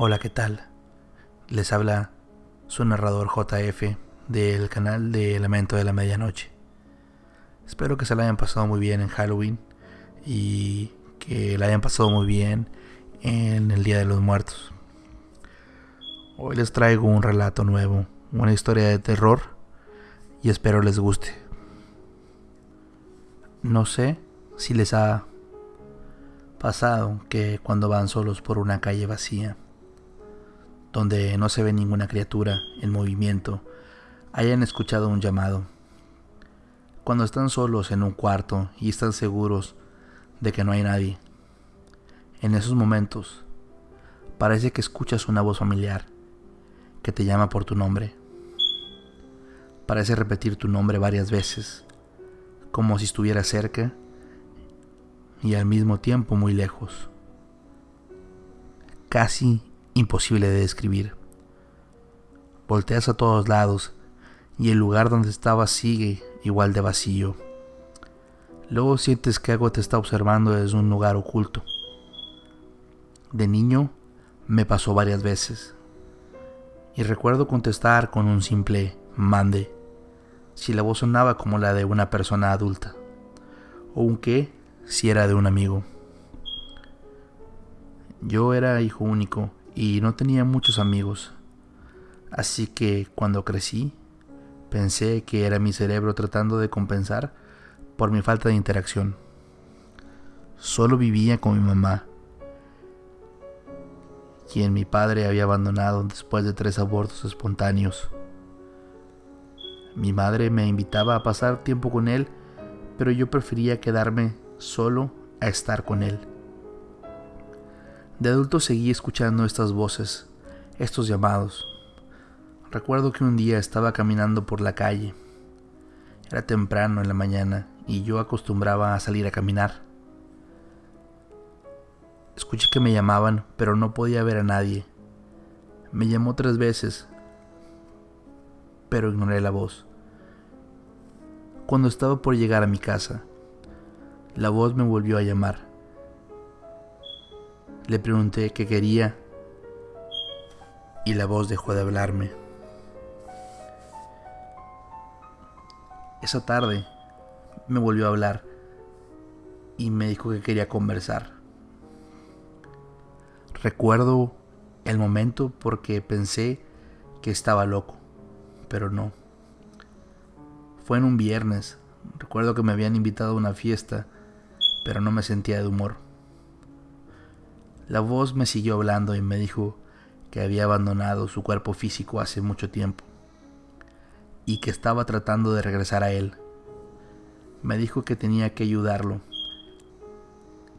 Hola, ¿qué tal? Les habla su narrador JF del canal de Lamento de la Medianoche. Espero que se la hayan pasado muy bien en Halloween y que la hayan pasado muy bien en el Día de los Muertos. Hoy les traigo un relato nuevo, una historia de terror y espero les guste. No sé si les ha pasado que cuando van solos por una calle vacía, donde no se ve ninguna criatura en movimiento, hayan escuchado un llamado. Cuando están solos en un cuarto y están seguros de que no hay nadie. En esos momentos, parece que escuchas una voz familiar que te llama por tu nombre. Parece repetir tu nombre varias veces, como si estuviera cerca y al mismo tiempo muy lejos. Casi imposible de describir. Volteas a todos lados y el lugar donde estabas sigue igual de vacío. Luego sientes que algo te está observando desde un lugar oculto. De niño me pasó varias veces y recuerdo contestar con un simple mande si la voz sonaba como la de una persona adulta o un qué si era de un amigo. Yo era hijo único y no tenía muchos amigos, así que cuando crecí pensé que era mi cerebro tratando de compensar por mi falta de interacción. Solo vivía con mi mamá, quien mi padre había abandonado después de tres abortos espontáneos. Mi madre me invitaba a pasar tiempo con él, pero yo prefería quedarme solo a estar con él. De adulto seguí escuchando estas voces, estos llamados. Recuerdo que un día estaba caminando por la calle. Era temprano en la mañana y yo acostumbraba a salir a caminar. Escuché que me llamaban, pero no podía ver a nadie. Me llamó tres veces, pero ignoré la voz. Cuando estaba por llegar a mi casa, la voz me volvió a llamar. Le pregunté qué quería y la voz dejó de hablarme. Esa tarde me volvió a hablar y me dijo que quería conversar. Recuerdo el momento porque pensé que estaba loco, pero no. Fue en un viernes. Recuerdo que me habían invitado a una fiesta pero no me sentía de humor. La voz me siguió hablando y me dijo que había abandonado su cuerpo físico hace mucho tiempo y que estaba tratando de regresar a él. Me dijo que tenía que ayudarlo,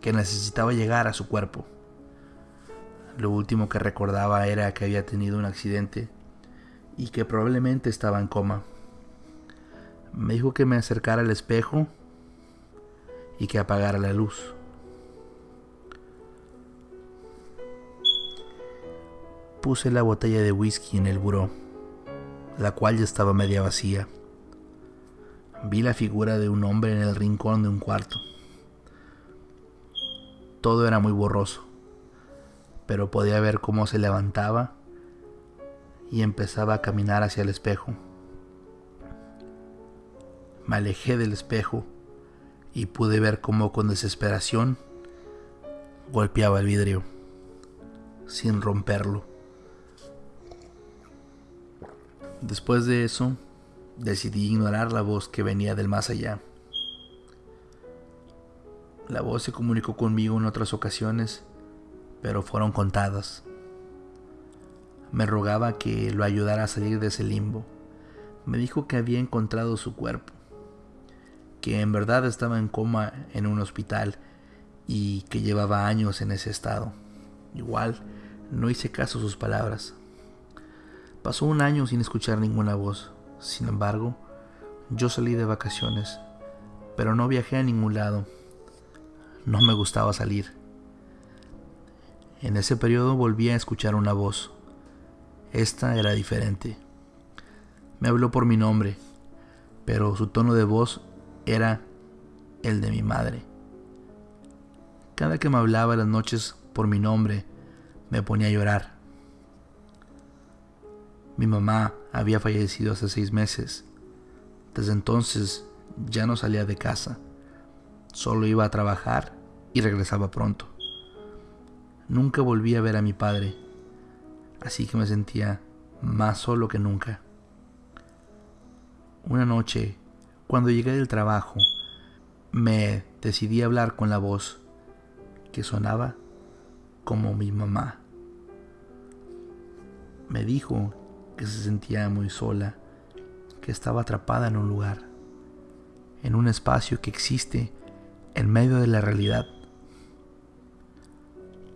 que necesitaba llegar a su cuerpo. Lo último que recordaba era que había tenido un accidente y que probablemente estaba en coma. Me dijo que me acercara al espejo y que apagara la luz. Puse la botella de whisky en el buró, la cual ya estaba media vacía. Vi la figura de un hombre en el rincón de un cuarto. Todo era muy borroso, pero podía ver cómo se levantaba y empezaba a caminar hacia el espejo. Me alejé del espejo y pude ver cómo con desesperación golpeaba el vidrio sin romperlo. Después de eso, decidí ignorar la voz que venía del más allá. La voz se comunicó conmigo en otras ocasiones, pero fueron contadas. Me rogaba que lo ayudara a salir de ese limbo. Me dijo que había encontrado su cuerpo que en verdad estaba en coma en un hospital y que llevaba años en ese estado. Igual, no hice caso a sus palabras. Pasó un año sin escuchar ninguna voz. Sin embargo, yo salí de vacaciones, pero no viajé a ningún lado. No me gustaba salir. En ese periodo volví a escuchar una voz. Esta era diferente. Me habló por mi nombre, pero su tono de voz era el de mi madre. Cada que me hablaba las noches por mi nombre, me ponía a llorar. Mi mamá había fallecido hace seis meses. Desde entonces ya no salía de casa. Solo iba a trabajar y regresaba pronto. Nunca volví a ver a mi padre, así que me sentía más solo que nunca. Una noche, cuando llegué del trabajo, me decidí a hablar con la voz que sonaba como mi mamá. Me dijo que se sentía muy sola, que estaba atrapada en un lugar, en un espacio que existe en medio de la realidad,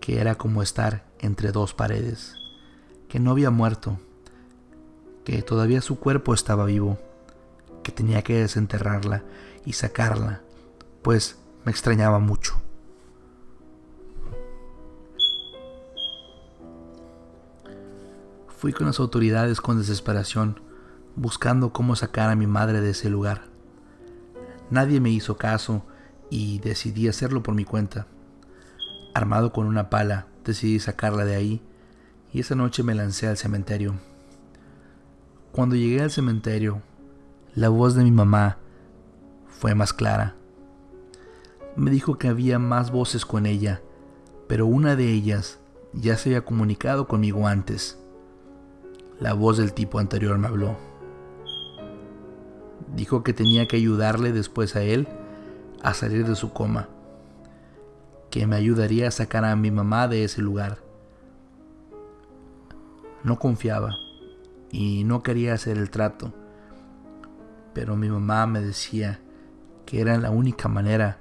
que era como estar entre dos paredes, que no había muerto, que todavía su cuerpo estaba vivo, que tenía que desenterrarla y sacarla, pues me extrañaba mucho. Fui con las autoridades con desesperación, buscando cómo sacar a mi madre de ese lugar. Nadie me hizo caso y decidí hacerlo por mi cuenta. Armado con una pala, decidí sacarla de ahí y esa noche me lancé al cementerio. Cuando llegué al cementerio, la voz de mi mamá fue más clara. Me dijo que había más voces con ella, pero una de ellas ya se había comunicado conmigo antes. La voz del tipo anterior me habló. Dijo que tenía que ayudarle después a él a salir de su coma, que me ayudaría a sacar a mi mamá de ese lugar. No confiaba y no quería hacer el trato, pero mi mamá me decía que era la única manera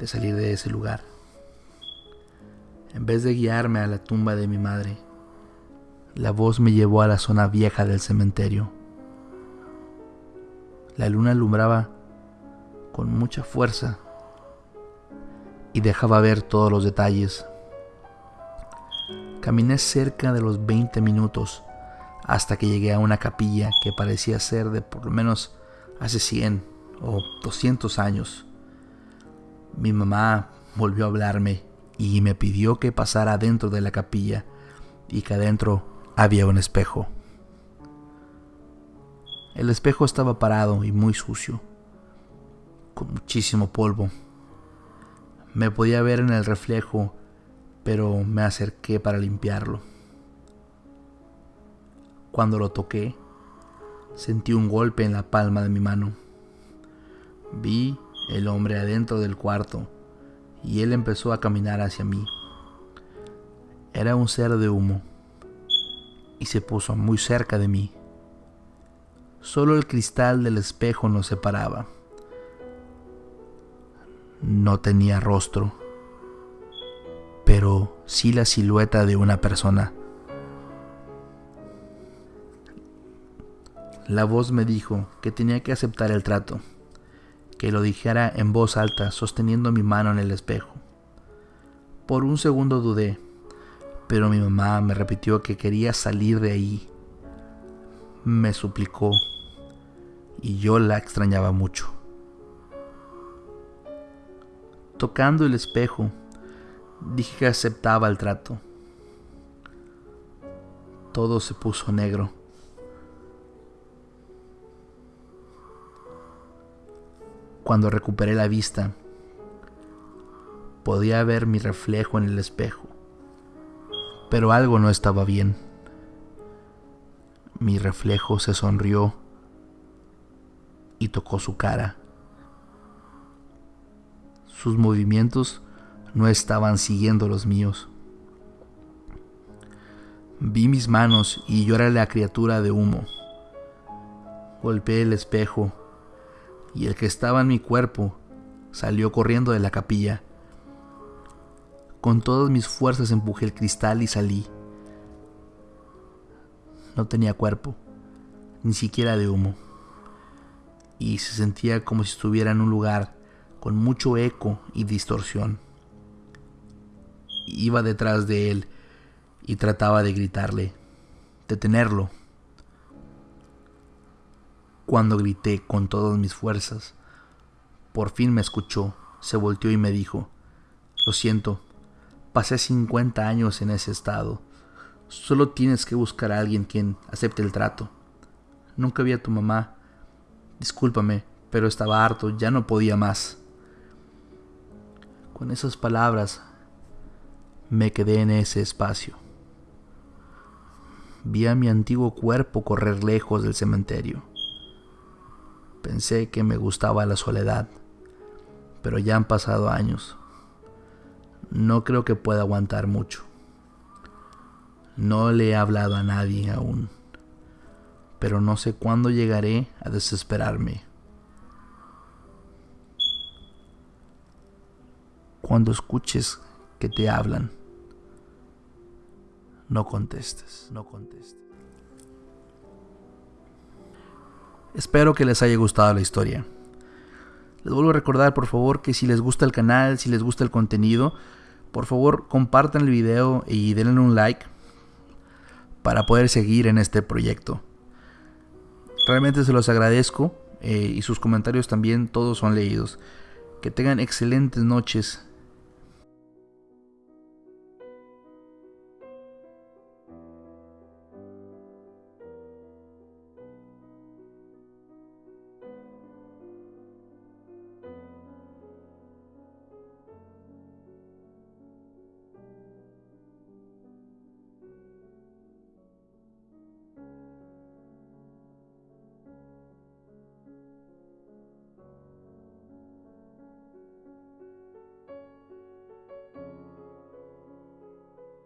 de salir de ese lugar. En vez de guiarme a la tumba de mi madre, la voz me llevó a la zona vieja del cementerio. La luna alumbraba con mucha fuerza y dejaba ver todos los detalles. Caminé cerca de los 20 minutos hasta que llegué a una capilla que parecía ser de por lo menos hace 100 o 200 años. Mi mamá volvió a hablarme y me pidió que pasara dentro de la capilla y que adentro había un espejo. El espejo estaba parado y muy sucio, con muchísimo polvo. Me podía ver en el reflejo, pero me acerqué para limpiarlo. Cuando lo toqué, sentí un golpe en la palma de mi mano. Vi el hombre adentro del cuarto y él empezó a caminar hacia mí. Era un ser de humo y se puso muy cerca de mí. Solo el cristal del espejo nos separaba. No tenía rostro, pero sí la silueta de una persona. La voz me dijo que tenía que aceptar el trato, que lo dijera en voz alta sosteniendo mi mano en el espejo. Por un segundo dudé, pero mi mamá me repitió que quería salir de ahí. Me suplicó y yo la extrañaba mucho. Tocando el espejo, dije que aceptaba el trato. Todo se puso negro. Cuando recuperé la vista, podía ver mi reflejo en el espejo pero algo no estaba bien. Mi reflejo se sonrió y tocó su cara. Sus movimientos no estaban siguiendo los míos. Vi mis manos y yo era la criatura de humo. Golpeé el espejo y el que estaba en mi cuerpo salió corriendo de la capilla con todas mis fuerzas empujé el cristal y salí. No tenía cuerpo, ni siquiera de humo, y se sentía como si estuviera en un lugar con mucho eco y distorsión. Iba detrás de él y trataba de gritarle, detenerlo. Cuando grité con todas mis fuerzas, por fin me escuchó, se volteó y me dijo, lo siento, Pasé 50 años en ese estado. Solo tienes que buscar a alguien quien acepte el trato. Nunca vi a tu mamá. Discúlpame, pero estaba harto, ya no podía más. Con esas palabras me quedé en ese espacio. Vi a mi antiguo cuerpo correr lejos del cementerio. Pensé que me gustaba la soledad, pero ya han pasado años. No creo que pueda aguantar mucho. No le he hablado a nadie aún, pero no sé cuándo llegaré a desesperarme. Cuando escuches que te hablan, no contestes, no contestes. Espero que les haya gustado la historia. Les vuelvo a recordar, por favor, que si les gusta el canal, si les gusta el contenido, por favor compartan el video y denle un like para poder seguir en este proyecto. Realmente se los agradezco eh, y sus comentarios también todos son leídos. Que tengan excelentes noches